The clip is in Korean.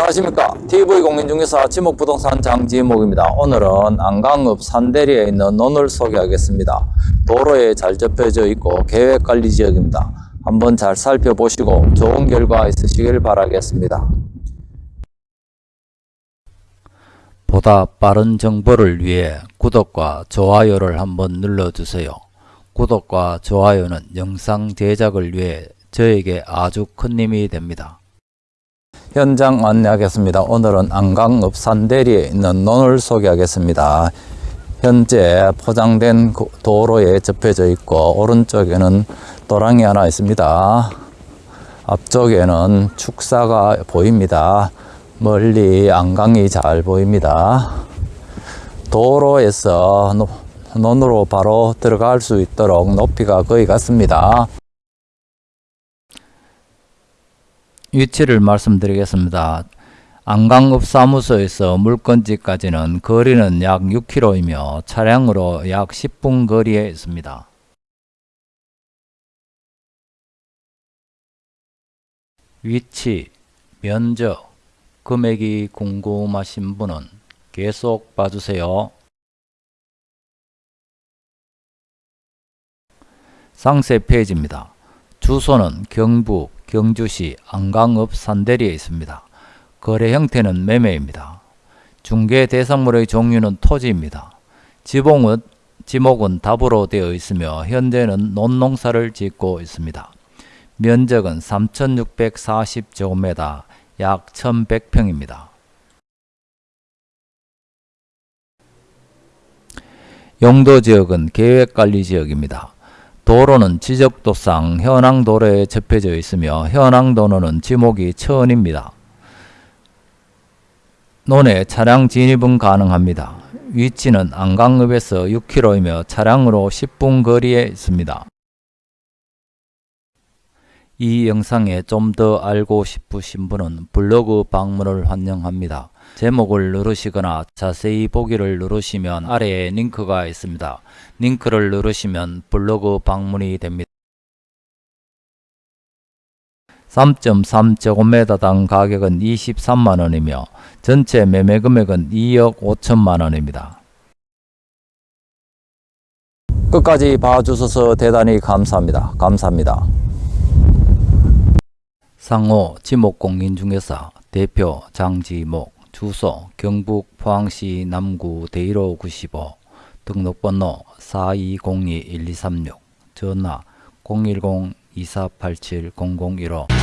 안녕하십니까. TV공인중개사 지목부동산 장지목입니다. 오늘은 안강읍 산대리에 있는 논을 소개하겠습니다. 도로에 잘 접혀져 있고 계획관리지역입니다. 한번 잘 살펴보시고 좋은 결과 있으시길 바라겠습니다. 보다 빠른 정보를 위해 구독과 좋아요를 한번 눌러주세요. 구독과 좋아요는 영상 제작을 위해 저에게 아주 큰 힘이 됩니다 현장 안내하겠습니다. 오늘은 안강 읍 산대리에 있는 논을 소개하겠습니다. 현재 포장된 고- 도로에 접혀져 있고 오른쪽에는 도랑이 하나 있습니다. 앞쪽에는 축사가 보입니다. 멀리 안강이 잘 보입니다. 도로에서 노- 논으로 바로 들어갈 수 있도록 높이가 거의 같습니다. 위치를 말씀드리겠습니다. 안강읍 사무소에서 물건지까지는 거리는 약 6km이며 차량으로 약 10분 거리에 있습니다. 위치, 면적, 금액이 궁금하신 분은 계속 봐주세요. 상세 페이지입니다. 주소는 경북 경주시 안강읍 산대리에 있습니다. 거래 형태는 매매입니다. 중개 대상물의 종류는 토지입니다. 지목은, 지목은 답으로 되어 있으며 현재는 논농사를 짓고 있습니다. 면적은 3640제곱미터 약 1100평입니다. 용도지역은 계획관리지역입니다. 도로는 지적도상 현항도로에 접혀져 있으며 현항도로는 지목이 천입니다. 논에 차량 진입은 가능합니다. 위치는 안강읍에서 6km이며 차량으로 10분 거리에 있습니다. 이 영상에 좀 더 알고 싶으신 분은 블로그 방문을 환영합니다. 제목을 누르시거나 자세히 보기를 누르시면 아래에 링크가 있습니다. 링크를 누르시면 블로그 방문이 됩니다. 3.3제곱미터당 가격은 23만원이며 전체 매매 금액은 2억 5천만원입니다. 끝까지 봐주셔서 대단히 감사합니다. 감사합니다. 상호 지목공인중개사 대표 장지목 주소 경북 포항시 남구 대일호 95 등록번호 4202-1236 전화 010-2487-0015